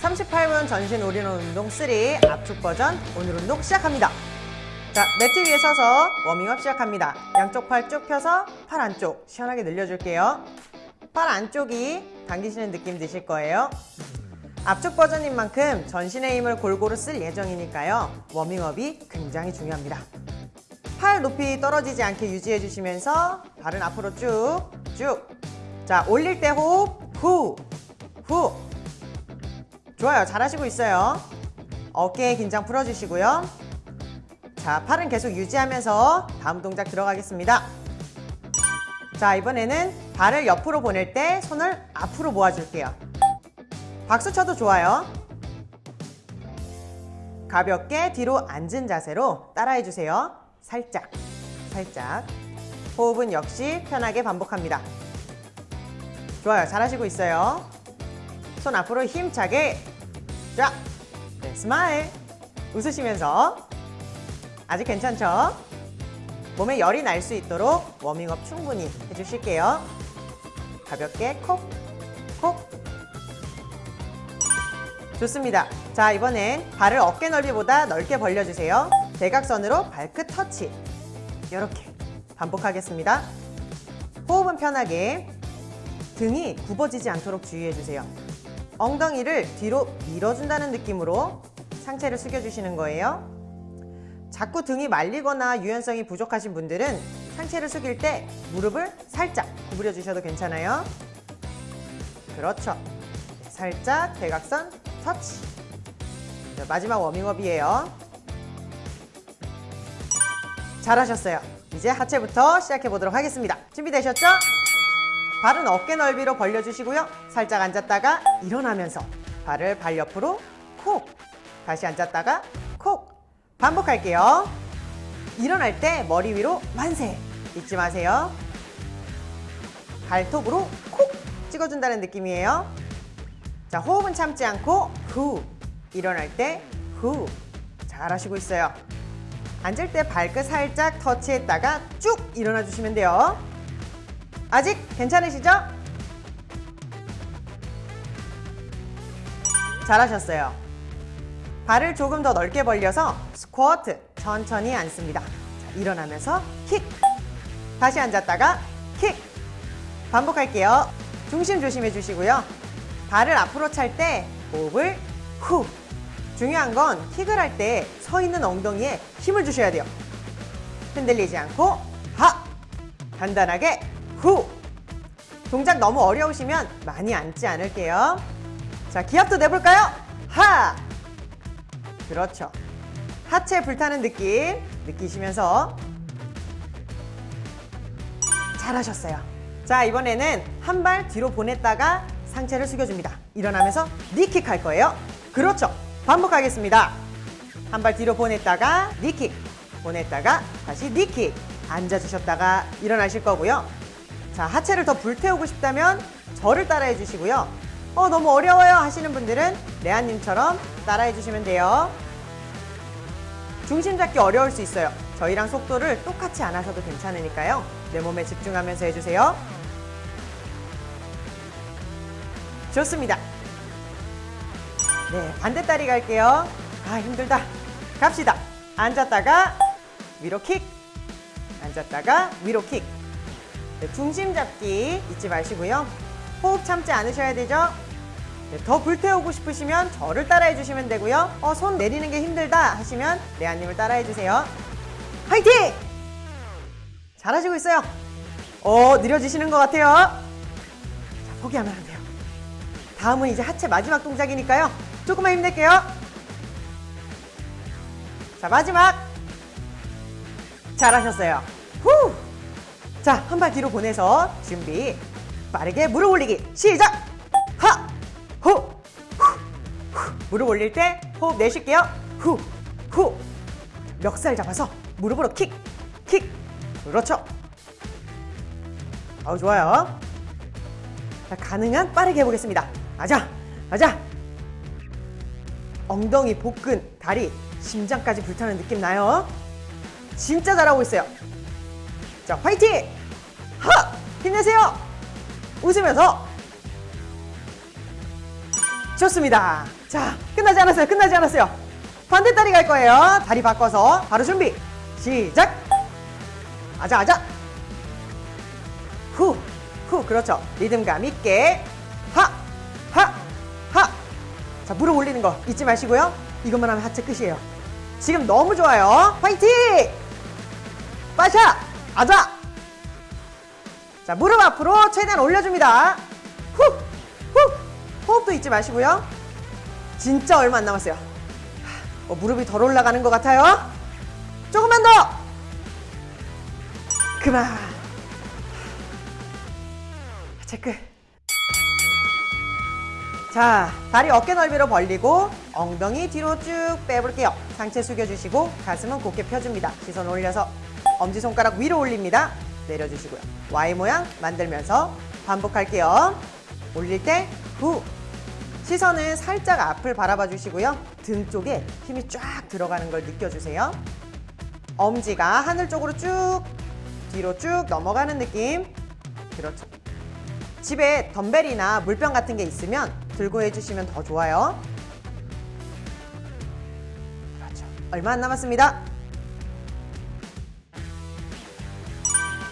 38분 전신 올인원 운동 3 압축 버전 오늘 운동 시작합니다. 자, 매트 위에 서서 워밍업 시작합니다. 양쪽 팔 쭉 펴서 팔 안쪽 시원하게 늘려줄게요. 팔 안쪽이 당기시는 느낌 드실 거예요. 압축 버전인 만큼 전신의 힘을 골고루 쓸 예정이니까요. 워밍업이 굉장히 중요합니다. 팔 높이 떨어지지 않게 유지해 주시면서 발은 앞으로 쭉, 쭉. 자, 올릴 때 호흡, 후, 후. 좋아요. 잘하시고 있어요. 어깨 긴장 풀어주시고요. 자, 팔은 계속 유지하면서 다음 동작 들어가겠습니다. 자, 이번에는 발을 옆으로 보낼 때 손을 앞으로 모아줄게요. 박수 쳐도 좋아요. 가볍게 뒤로 앉은 자세로 따라해주세요. 살짝, 살짝. 호흡은 역시 편하게 반복합니다. 좋아요. 잘하시고 있어요. 손 앞으로 힘차게 쫙. 네, smile. 웃으시면서 아직 괜찮죠? 몸에 열이 날 수 있도록 워밍업 충분히 해주실게요. 가볍게 콕, 콕. 좋습니다. 자, 이번엔 발을 어깨 넓이보다 넓게 벌려주세요. 대각선으로 발끝 터치. 이렇게 반복하겠습니다. 호흡은 편하게 등이 굽어지지 않도록 주의해주세요. 엉덩이를 뒤로 밀어준다는 느낌으로 상체를 숙여주시는 거예요. 자꾸 등이 말리거나 유연성이 부족하신 분들은 상체를 숙일 때 무릎을 살짝 구부려 주셔도 괜찮아요. 그렇죠. 살짝 대각선 터치. 자, 마지막 워밍업이에요. 잘하셨어요. 이제 하체부터 시작해 보도록 하겠습니다. 준비되셨죠? 발은 어깨 넓이로 벌려주시고요. 살짝 앉았다가 일어나면서 발을 발 옆으로 콕 다시 앉았다가 콕 반복할게요. 일어날 때 머리 위로 만세 잊지 마세요. 발톱으로 콕 찍어준다는 느낌이에요. 자 호흡은 참지 않고 후 일어날 때 후 잘하시고 있어요. 앉을 때 발끝 살짝 터치했다가 쭉 일어나 주시면 돼요. 아직 괜찮으시죠? 잘하셨어요. 발을 조금 더 넓게 벌려서 스쿼트 천천히 앉습니다. 자, 일어나면서 킥 다시 앉았다가 킥 반복할게요. 중심 조심해 주시고요. 발을 앞으로 찰 때 호흡을 후 중요한 건 킥을 할 때 서 있는 엉덩이에 힘을 주셔야 돼요. 흔들리지 않고 하 간단하게 후 동작 너무 어려우시면 많이 앉지 않을게요. 자 기합도 내볼까요? 하 그렇죠. 하체 불타는 느낌 느끼시면서 잘하셨어요. 자 이번에는 한 발 뒤로 보냈다가 상체를 숙여줍니다. 일어나면서 니킥 할 거예요. 그렇죠. 반복하겠습니다. 한 발 뒤로 보냈다가 니킥 보냈다가 다시 니킥 앉아주셨다가 일어나실 거고요. 자 하체를 더 불태우고 싶다면 저를 따라해 주시고요. 어 너무 어려워요 하시는 분들은 레아님처럼 따라해 주시면 돼요. 중심 잡기 어려울 수 있어요. 저희랑 속도를 똑같이 안 하셔도 괜찮으니까요. 내 몸에 집중하면서 해주세요. 좋습니다. 네, 반대 다리 갈게요. 아, 힘들다. 갑시다. 앉았다가 위로 킥. 앉았다가 위로 킥. 네, 중심 잡기 잊지 마시고요. 호흡 참지 않으셔야 되죠? 네, 더 불태우고 싶으시면 저를 따라해 주시면 되고요. 어, 손 내리는 게 힘들다 하시면 레아님을 따라해 주세요. 화이팅! 잘하시고 있어요. 어, 느려지시는 것 같아요. 자, 포기하면 안 돼요. 다음은 이제 하체 마지막 동작이니까요. 조금만 힘낼게요. 자, 마지막. 잘하셨어요. 후! 자, 한 발 뒤로 보내서 준비. 빠르게 무릎 올리기. 시작! 하! 후! 후! 후! 무릎 올릴 때 호흡 내쉴게요. 후! 후! 멱살 잡아서 무릎으로 킥! 킥! 그렇죠. 어 좋아요. 자, 가능한 빠르게 해보겠습니다. 맞아! 맞아! 엉덩이, 복근, 다리, 심장까지 불타는 느낌 나요? 진짜 잘하고 있어요. 자, 화이팅! 하! 힘내세요! 웃으면서 좋습니다. 자, 끝나지 않았어요. 끝나지 않았어요. 반대 다리 갈 거예요. 다리 바꿔서 바로 준비. 시작. 아자 아자. 후, 후, 그렇죠. 리듬감 있게. 하, 하, 하. 자, 무릎 올리는 거 잊지 마시고요. 이것만 하면 하체 끝이에요. 지금 너무 좋아요. 화이팅! 빠샤! 아자! 자, 무릎 앞으로 최대한 올려줍니다. 후! 후! 호흡도 잊지 마시고요. 진짜 얼마 안 남았어요. 하, 어, 무릎이 덜 올라가는 것 같아요. 조금만 더! 그만. 체크. 자, 다리 어깨 넓이로 벌리고 엉덩이 뒤로 쭉 빼볼게요. 상체 숙여주시고 가슴은 곧게 펴줍니다. 시선 올려서 엄지손가락 위로 올립니다. 내려주시고요. Y 모양 만들면서 반복할게요. 올릴 때 후. 시선은 살짝 앞을 바라봐 주시고요. 등 쪽에 힘이 쫙 들어가는 걸 느껴주세요. 엄지가 하늘 쪽으로 쭉 뒤로 쭉 넘어가는 느낌. 그렇죠. 집에 덤벨이나 물병 같은 게 있으면 들고 해주시면 더 좋아요. 그렇죠. 얼마 안 남았습니다.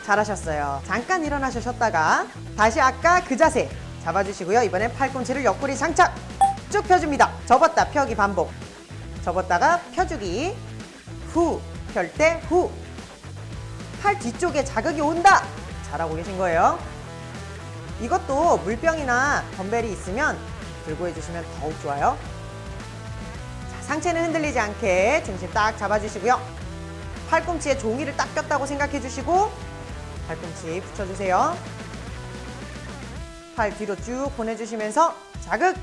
잘하셨어요. 잠깐 일어나셔 쉬었다가 다시 아까 그 자세 잡아주시고요. 이번엔 팔꿈치를 옆구리 장착 쭉 펴줍니다. 접었다 펴기 반복. 접었다가 펴주기 후 펼 때 후. 팔 뒤쪽에 자극이 온다. 잘하고 계신 거예요. 이것도 물병이나 덤벨이 있으면 들고 해주시면 더욱 좋아요. 자, 상체는 흔들리지 않게 중심 딱 잡아주시고요. 팔꿈치에 종이를 딱 꼈다고 생각해 주시고 팔꿈치 붙여주세요. 팔 뒤로 쭉 보내주시면서 자극!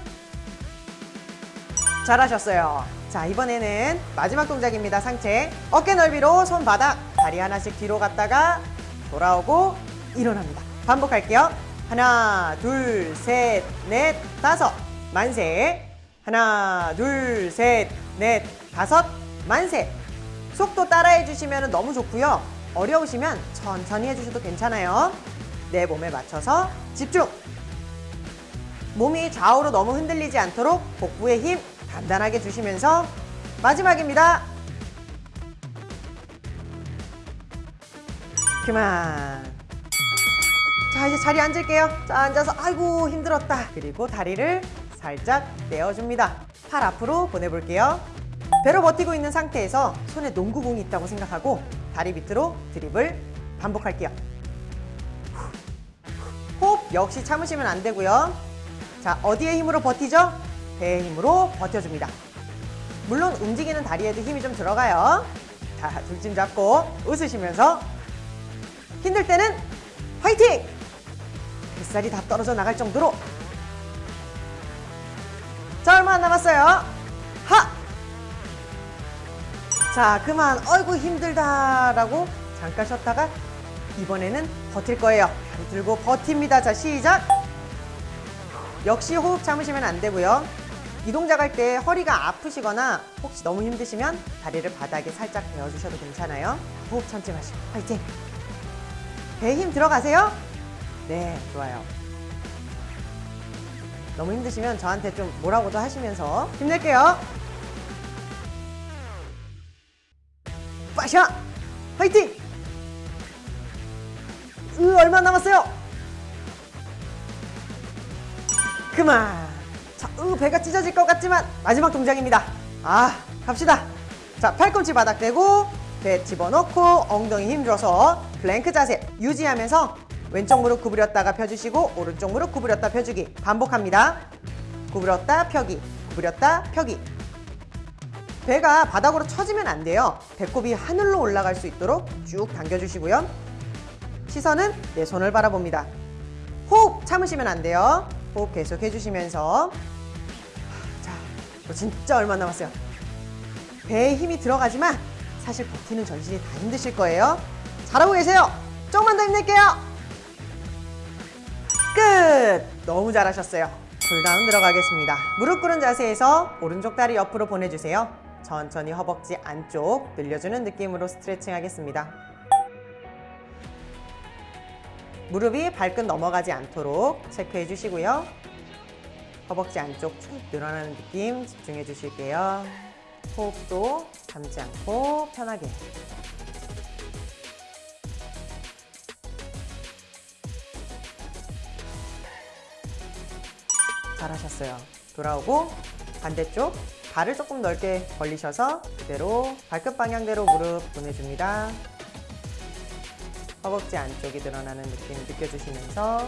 잘하셨어요. 자, 이번에는 마지막 동작입니다. 상체. 어깨 넓이로 손바닥, 다리 하나씩 뒤로 갔다가 돌아오고 일어납니다. 반복할게요. 하나, 둘, 셋, 넷, 다섯. 만세. 하나, 둘, 셋, 넷, 다섯. 만세. 속도 따라해 주시면 너무 좋고요. 어려우시면 천천히 해주셔도 괜찮아요. 내 몸에 맞춰서 집중. 몸이 좌우로 너무 흔들리지 않도록 복부에 힘 단단하게 주시면서 마지막입니다. 그만. 자 이제 자리에 앉을게요. 자 앉아서 아이고 힘들었다. 그리고 다리를 살짝 떼어줍니다. 팔 앞으로 보내볼게요. 배로 버티고 있는 상태에서 손에 농구공이 있다고 생각하고 다리 밑으로 드립을 반복할게요. 호흡 역시 참으시면 안 되고요. 자 어디에 힘으로 버티죠? 배의 힘으로 버텨줍니다. 물론 움직이는 다리에도 힘이 좀 들어가요. 자 둘쯤 잡고 웃으시면서 힘들 때는 화이팅! 뱃살이 다 떨어져 나갈 정도로 자 얼마 안 남았어요 자 그만. 어이구 힘들다 라고 잠깐 쉬었다가 이번에는 버틸 거예요. 다리 들고 버팁니다. 자 시작. 역시 호흡 참으시면 안 되고요. 이 동작 할 때 허리가 아프시거나 혹시 너무 힘드시면 다리를 바닥에 살짝 베어주셔도 괜찮아요. 호흡 참지 마시고. 화이팅! 배에 힘 들어가세요. 네, 좋아요. 너무 힘드시면 저한테 좀 뭐라고도 하시면서 힘낼게요. 빠샤! 화이팅! 으, 얼마 남았어요? 그만! 자, 으, 배가 찢어질 것 같지만 마지막 동작입니다. 아, 갑시다. 자, 팔꿈치 바닥 대고 배 집어넣고 엉덩이 힘줘서 플랭크 자세 유지하면서 왼쪽 무릎 구부렸다가 펴주시고 오른쪽 무릎 구부렸다 펴주기 반복합니다. 구부렸다 펴기 구부렸다 펴기 배가 바닥으로 처지면 안 돼요. 배꼽이 하늘로 올라갈 수 있도록 쭉 당겨주시고요. 시선은 내 손을 바라봅니다. 호흡 참으시면 안 돼요. 호흡 계속 해주시면서 자, 저 진짜 얼마 남았어요. 배에 힘이 들어가지만 사실 버티는 전신이 다 힘드실 거예요. 잘하고 계세요. 조금만 더 힘낼게요. 끝! 너무 잘하셨어요. cool down 들어가겠습니다. 무릎 꿇은 자세에서 오른쪽 다리 옆으로 보내주세요. 천천히 허벅지 안쪽 늘려주는 느낌으로 스트레칭 하겠습니다. 무릎이 발끝 넘어가지 않도록 체크해 주시고요. 허벅지 안쪽 쭉 늘어나는 느낌 집중해 주실게요. 호흡도 참지 않고 편하게. 잘하셨어요. 돌아오고 반대쪽 발을 조금 넓게 벌리셔서 그대로 발끝 방향대로 무릎 보내줍니다. 허벅지 안쪽이 늘어나는 느낌 느껴주시면서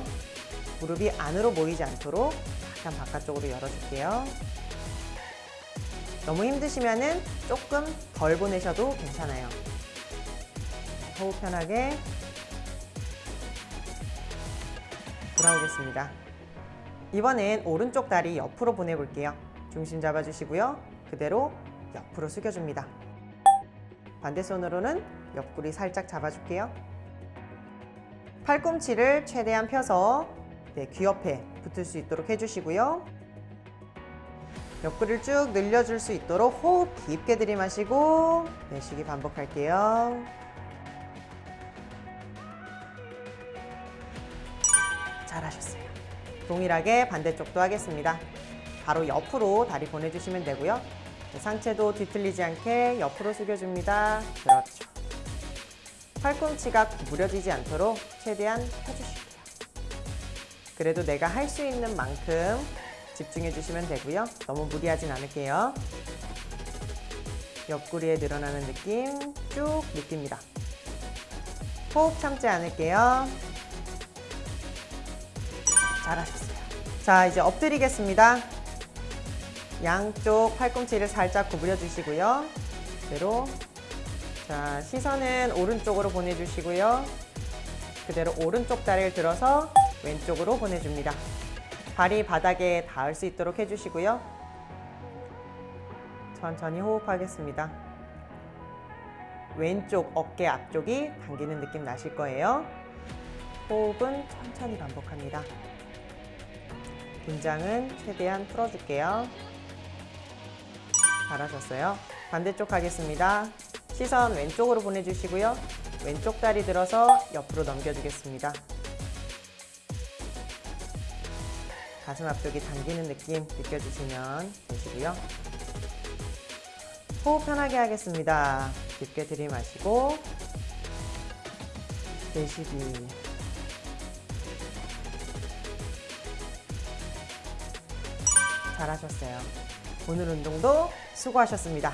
무릎이 안으로 모이지 않도록 약간 바깥쪽으로 열어줄게요. 너무 힘드시면 은 조금 덜 보내셔도 괜찮아요. 호흡 편하게 돌아오겠습니다. 이번엔 오른쪽 다리 옆으로 보내볼게요. 중심 잡아주시고요. 그대로 옆으로 숙여줍니다. 반대 손으로는 옆구리 살짝 잡아줄게요. 팔꿈치를 최대한 펴서 네, 귀 옆에 붙을 수 있도록 해주시고요. 옆구리를 쭉 늘려줄 수 있도록 호흡 깊게 들이마시고 내쉬기 반복할게요. 잘하셨어요. 동일하게 반대쪽도 하겠습니다. 바로 옆으로 다리 보내주시면 되고요. 네, 상체도 뒤틀리지 않게 옆으로 숙여줍니다. 그렇죠. 팔꿈치가 구부려지지 않도록 최대한 펴주실게요. 그래도 내가 할 수 있는 만큼 집중해 주시면 되고요. 너무 무리하진 않을게요. 옆구리에 늘어나는 느낌 쭉 느낍니다. 호흡 참지 않을게요. 잘하셨어요. 자, 이제 엎드리겠습니다. 양쪽 팔꿈치를 살짝 구부려 주시고요. 그대로 자, 시선은 오른쪽으로 보내주시고요. 그대로 오른쪽 다리를 들어서 왼쪽으로 보내줍니다. 발이 바닥에 닿을 수 있도록 해주시고요. 천천히 호흡하겠습니다. 왼쪽 어깨 앞쪽이 당기는 느낌 나실 거예요. 호흡은 천천히 반복합니다. 긴장은 최대한 풀어줄게요. 잘하셨어요. 반대쪽 하겠습니다. 시선 왼쪽으로 보내주시고요. 왼쪽 다리 들어서 옆으로 넘겨주겠습니다. 가슴 앞쪽이 당기는 느낌 느껴주시면 되시고요. 호흡 편하게 하겠습니다. 깊게 들이마시고 내쉬기 잘하셨어요. 오늘 운동도 수고하셨습니다.